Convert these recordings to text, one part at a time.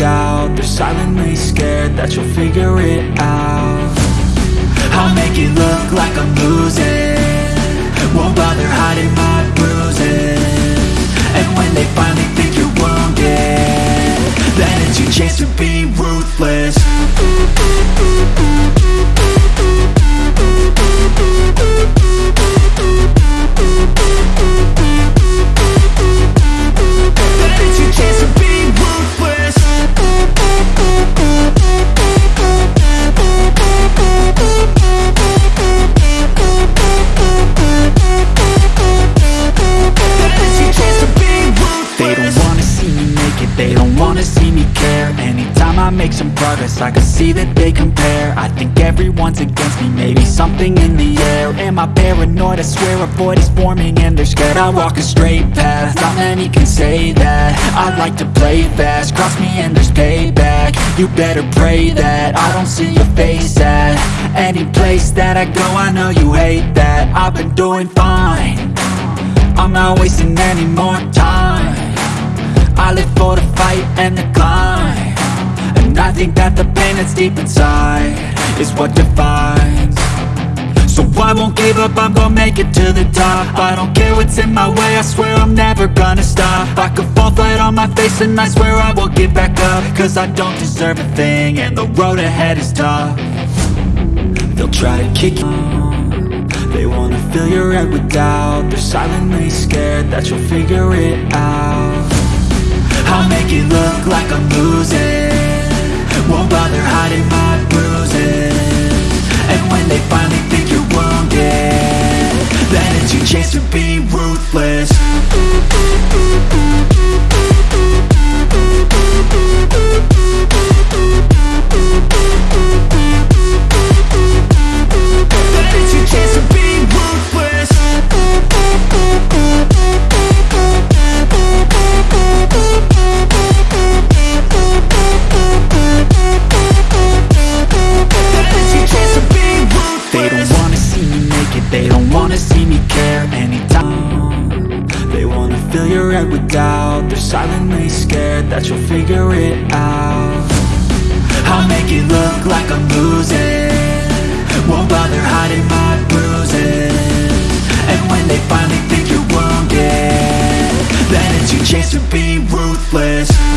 doubt They're silently scared that you'll figure it out. I'll make it look like I'm losing. Won't bother hiding my bruises. And when they finally think you're wounded Then it's your chance to be ruthless I can see that they compare. I think everyone's against me, maybe something in the air. Am I paranoid? I swear a void is forming and they're scared I walk a straight path, not many can say that. I like to play fast, cross me and there's payback. You better pray that I don't see your face at Any place that I go, I know you hate that. I've been doing fine. I'm not wasting any more time. I live for the fight and the climb I think that the pain that's deep inside Is what defines. So I won't give up, I'm gonna make it to the top. I don't care what's in my way, I swear I'm never gonna stop. I could fall flat on my face and I swear I won't give back up. Cause I don't deserve a thing and the road ahead is tough. They'll try to kick you They wanna fill your head with doubt. They're silently scared that you'll figure it out. I'll make it look like I'm losing Won't bother hiding my bruises. And when they finally think you're wounded Then it's your chance to be ruthless your head with doubt. They're silently scared that you'll figure it out. I'll make it look like I'm losing. Won't bother hiding my bruises. And when they finally think you're wounded Then it's your chance to be ruthless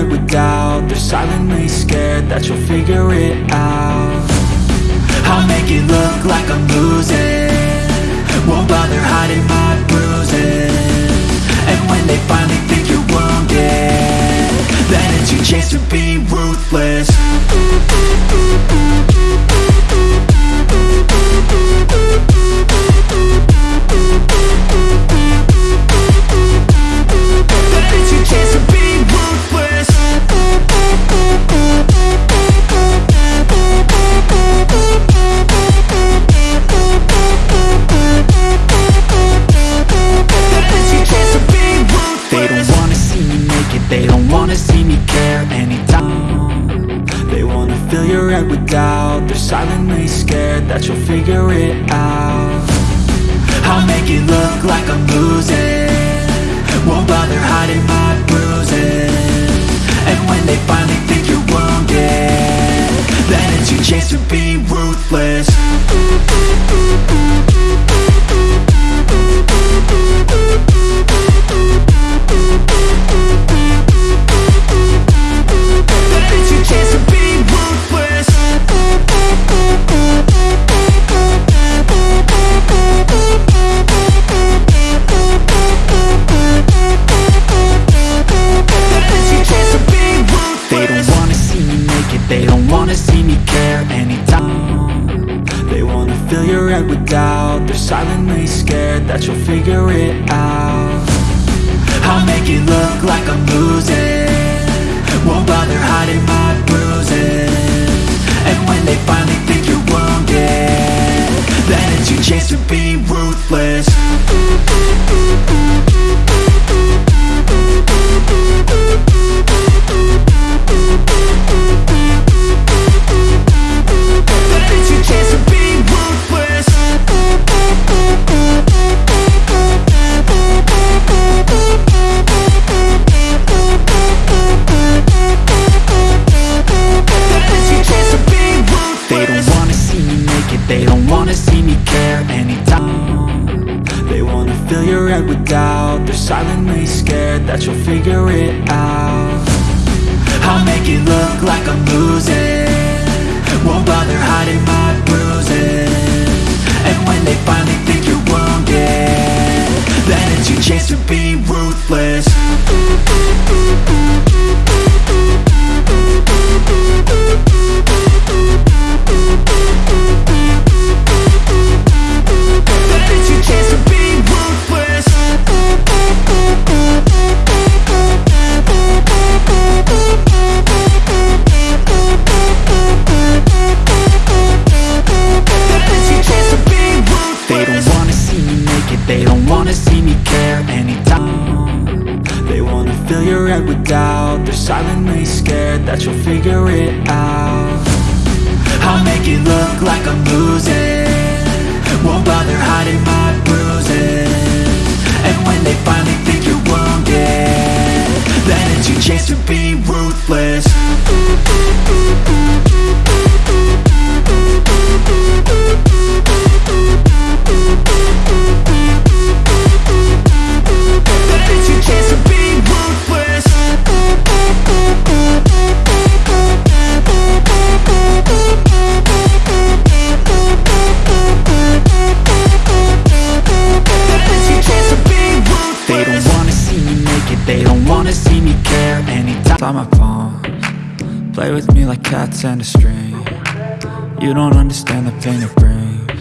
head with doubt They're silently scared that you'll figure it out. I'll make it look like I'm losing. Won't bother hiding my bruises see me care Anytime. They wanna fill your head with doubt. They're silently scared that you'll figure it out. I'll make it look like I'm losing. Won't bother hiding my bruises. And when they finally think you're wounded Then it's your chance to be ruthless fill your head with doubt. They're silently scared that you'll figure it out. I'll make it look like I'm losing. Won't bother hiding my bruises. And when they finally think you're wounded Then it's your chance to be ruthless doubt They're silently scared that you'll figure it out. I'll make it look like I'm losing. Won't bother hiding my bruises. And when they finally think you're wounded Then it's your chance to be ruthless silently scared that you'll figure it out. I'll make it look like I'm losing. Won't bother hiding my bruises. And when they finally think you're wounded Then it's your chance to be ruthless Play with me like cats and a string. You don't understand the pain it brings.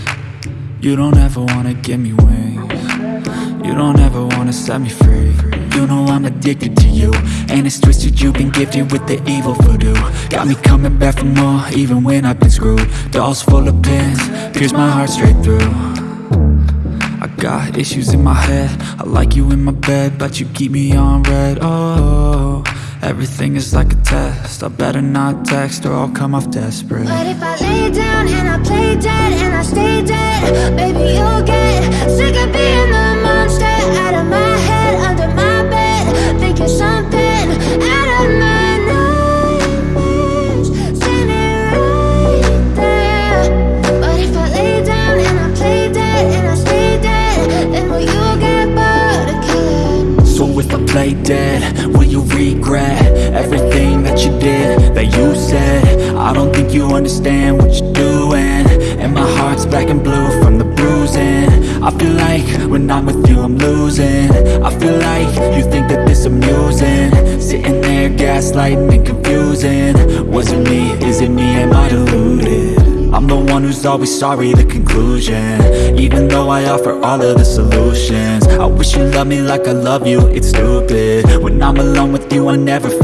You don't ever wanna give me wings. You don't ever wanna set me free. You know I'm addicted to you And it's twisted you've been gifted with the evil voodoo. Got me coming back for more even when I've been screwed. Dolls full of pins, pierce my heart straight through. I got issues in my head. I like you in my bed But you keep me on red. Oh, everything is like a test. I better not text or I'll come off desperate. But if I lay down and I play dead and I stay dead, baby you'll get sick of being the Play dead, will you regret everything that you did, that you said? I don't think you understand what you're doing. And my heart's black and blue from the bruising. I feel like when I'm with you I'm losing. I feel like you think that this amusing. Sitting there gaslighting and confusing. Was it me, is it me, am I deluded? I'm the one who's always sorry, the conclusion. Even though I offer all of the solutions. I wish you loved me like I love you, it's stupid. When I'm alone with you I never feel